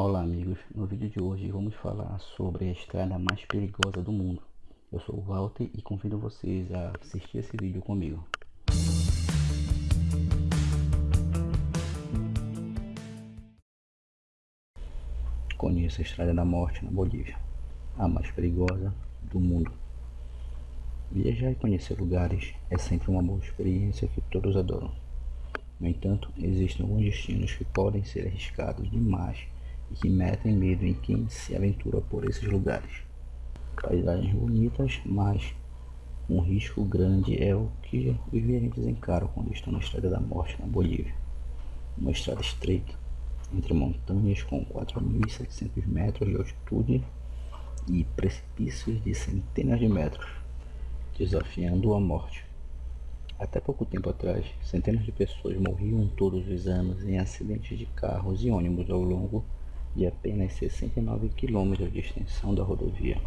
Olá amigos, no vídeo de hoje vamos falar sobre a estrada mais perigosa do mundo. Eu sou o Walter e convido vocês a assistir esse vídeo comigo. Conheça a Estrada da Morte na Bolívia, a mais perigosa do mundo. Viajar e conhecer lugares é sempre uma boa experiência que todos adoram. No entanto, existem alguns destinos que podem ser arriscados demais e que metem medo em quem se aventura por esses lugares. Paisagens bonitas, mas um risco grande é o que os viajantes encaram quando estão na Estrada da Morte na Bolívia. Uma estrada estreita, entre montanhas com 4.700 metros de altitude e precipícios de centenas de metros, desafiando a morte. Até pouco tempo atrás, centenas de pessoas morriam todos os anos em acidentes de carros e ônibus ao longo de apenas 69 km de extensão da rodovia.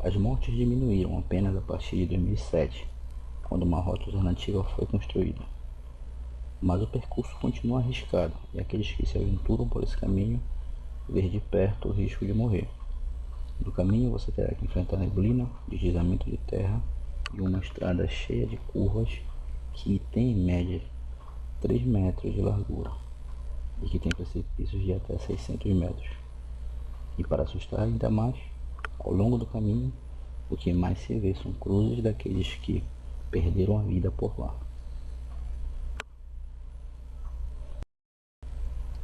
As mortes diminuíram apenas a partir de 2007, quando uma rota alternativa foi construída. Mas o percurso continua arriscado e aqueles que se aventuram por esse caminho vê de perto o risco de morrer. No caminho você terá que enfrentar neblina, deslizamento de terra e uma estrada cheia de curvas que tem em média 3 metros de largura e que tem precipícios de até 600 metros. E para assustar ainda mais, ao longo do caminho, o que mais se vê são cruzes daqueles que perderam a vida por lá.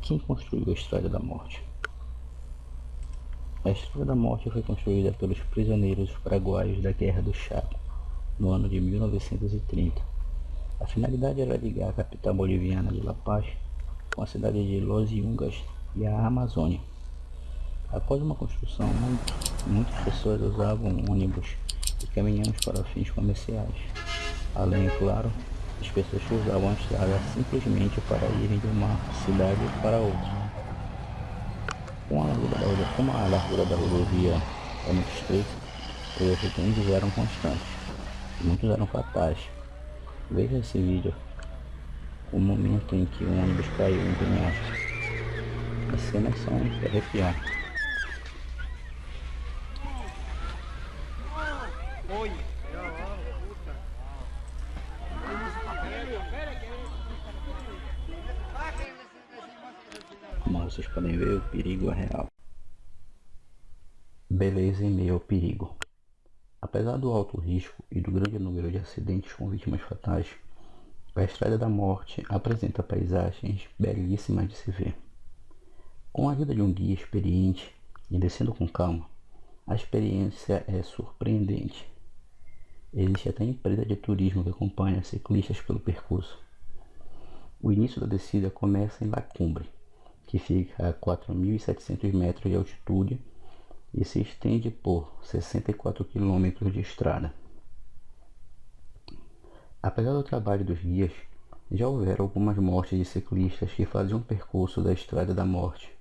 Quem construiu a Estrada da Morte? A Estrada da Morte foi construída pelos prisioneiros paraguaios da Guerra do Chaco, no ano de 1930. A finalidade era ligar a capital boliviana de La Paz com a cidade de Los Yungas e a Amazônia. Após uma construção, muitas pessoas usavam ônibus e caminhões para fins comerciais. Além, claro, as pessoas usavam a estrada simplesmente para irem de uma cidade para outra. Com a largura como a largura da rodovia é muito estreita, os acidentes eram constantes. Muitos eram fatais. Veja esse vídeo o momento em que o ônibus caiu em penhasco. As cenas são de arrepiar. Como vocês podem ver, o perigo é real. Beleza em meio ao perigo. Apesar do alto risco e do grande número de acidentes com vítimas fatais, a Estrada da Morte apresenta paisagens belíssimas de se ver. Com a ajuda de um guia experiente e descendo com calma, a experiência é surpreendente. Existe até empresa de turismo que acompanha ciclistas pelo percurso. O início da descida começa em La Cumbre, que fica a 4.700 metros de altitude e se estende por 64 quilômetros de estrada. Apesar do trabalho dos guias, já houveram algumas mortes de ciclistas que faziam o percurso da Estrada da Morte.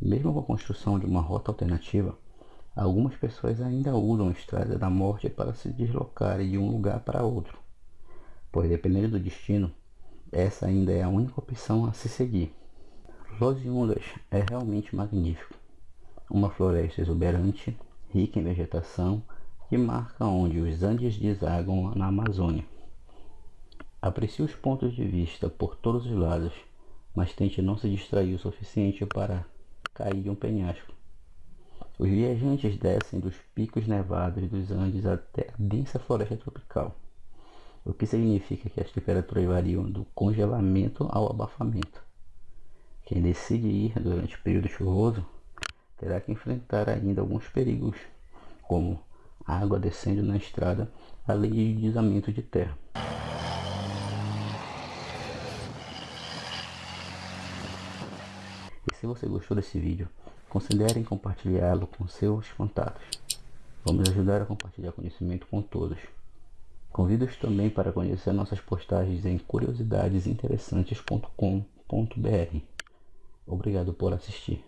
Mesmo com a construção de uma rota alternativa, algumas pessoas ainda usam a Estrada da Morte para se deslocarem de um lugar para outro, pois dependendo do destino, essa ainda é a única opção a se seguir. Los Yungas é realmente magnífico. Uma floresta exuberante, rica em vegetação, que marca onde os Andes desagam na Amazônia. Aprecie os pontos de vista por todos os lados, mas tente não se distrair o suficiente para cair de um penhasco. Os viajantes descem dos picos nevados dos Andes até a densa floresta tropical, o que significa que as temperaturas variam do congelamento ao abafamento. Quem decide ir durante o período chuvoso terá que enfrentar ainda alguns perigos, como água descendo na estrada, além de deslizamento de terra. Se você gostou desse vídeo, considere compartilhá-lo com seus contatos. Vamos ajudar a compartilhar conhecimento com todos. Convido-os também para conhecer nossas postagens em curiosidadesinteressantes.com.br. Obrigado por assistir.